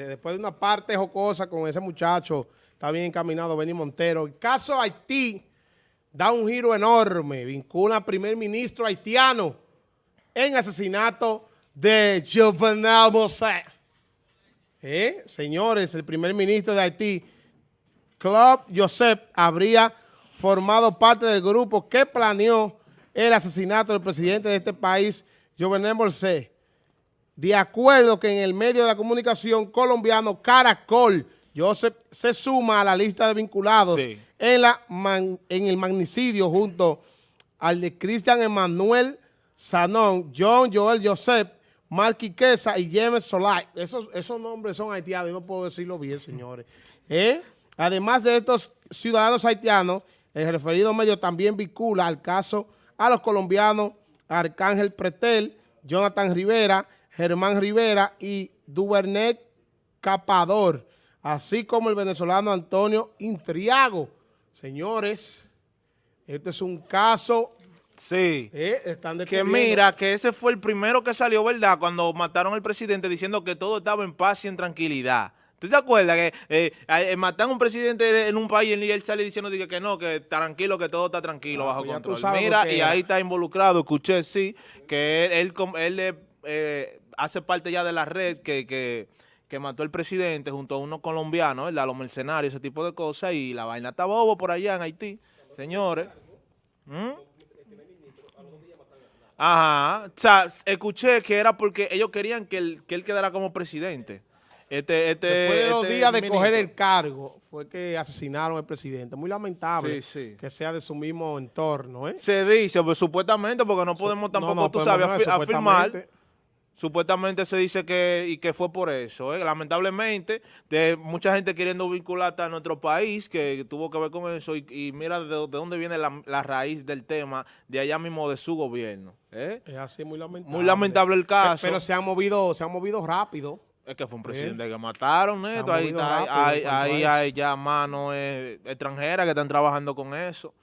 de- después de una parte jocosa con ese muchacho, está bien encaminado Benny Montero. El caso Haití da un giro enorme, vincula al primer ministro haitiano en asesinato de Jovenel Moïse. ¿Eh? Señores, el primer ministro de Haití, Claude Joseph, habría formado parte del grupo que planeó el asesinato del presidente de este país, Jovenel Moïse. De acuerdo que en el medio de la comunicación colombiano Caracol, Joseph se suma a la lista de vinculados Sí. en, la man- en el magnicidio junto al de Cristian Emanuel Sanón, John Joel Joseph, Marky Quesa y James Solay. Esos, esos nombres son haitianos y no puedo decirlo bien, señores. ¿Eh? Además de estos ciudadanos haitianos, el referido medio también vincula al caso a los colombianos Arcángel Pretel, Jonathan Rivera, Germán Rivera y Duvernet Capador, así como el venezolano Antonio Intriago. Señores, este es un caso, Sí. eh, están Que mira, que ese fue el primero que salió, ¿verdad? Cuando mataron al presidente diciendo que todo estaba en paz y en tranquilidad. ¿Tú te acuerdas que eh, eh, matan a un presidente en un país y él sale diciendo que no, que tranquilo, que todo está tranquilo, Ah, bajo pues control? Mira, y ahí está involucrado, escuché, sí, que él, él, él, eh, hace parte ya de la red que, que, que mató al presidente junto a unos colombianos, ¿verdad? Los mercenarios, ese tipo de cosas, y la vaina está bobo por allá en Haití, señores. ¿Mm? Ajá, o sea, escuché que era porque ellos querían que él, que él quedara como presidente. Este, este, Después de dos este días de ministro. coger el cargo, fue que asesinaron al presidente. Muy lamentable Sí, sí. que sea de su mismo entorno, ¿eh? Se dice, pues supuestamente, porque no podemos tampoco, No, no tú sabes, afirmar. Supuestamente. Se dice que y que fue por eso. ¿eh? Lamentablemente, de mucha gente queriendo vincular a nuestro país, que tuvo que ver con eso, y, y mira de, de dónde viene la, la raíz del tema, de allá mismo de su gobierno. ¿eh? Es así, muy lamentable. Muy lamentable el caso. Pero se han movido, se han movido rápido. Es que fue un presidente que mataron, neto. Ahí, rápido ahí eso. hay ya manos eh, extranjeras que están trabajando con eso.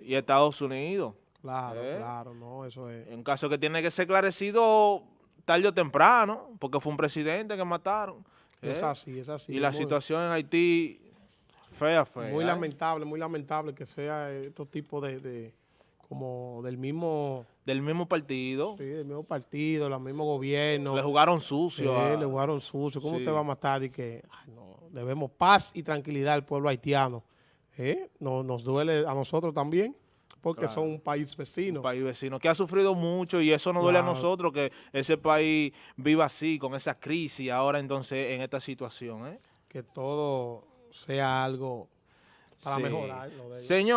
Y Estados Unidos. Claro, ¿Eh? claro, no, eso es. Un caso que tiene que ser esclarecido tarde o temprano, porque fue un presidente que mataron. Es ¿eh? así, es así. y la muy, situación en Haití, fea, fea. Muy ¿eh? lamentable, muy lamentable que sea estos tipos de, de, como del mismo, Del mismo partido. sí, del mismo partido, del mismo gobierno. Le jugaron Sí, sucio. a- le jugaron sucio. ¿Cómo Sí. usted va a matar? Y que ay, no, debemos paz y tranquilidad al pueblo haitiano. ¿Eh? No, nos duele a nosotros también, porque Claro. son un país vecino. un país vecino que ha sufrido mucho y eso nos duele a nosotros que ese país viva así, con esa crisis ahora entonces en esta situación. ¿eh? Que todo sea algo para Sí. mejorar. lo de ellos. Señor.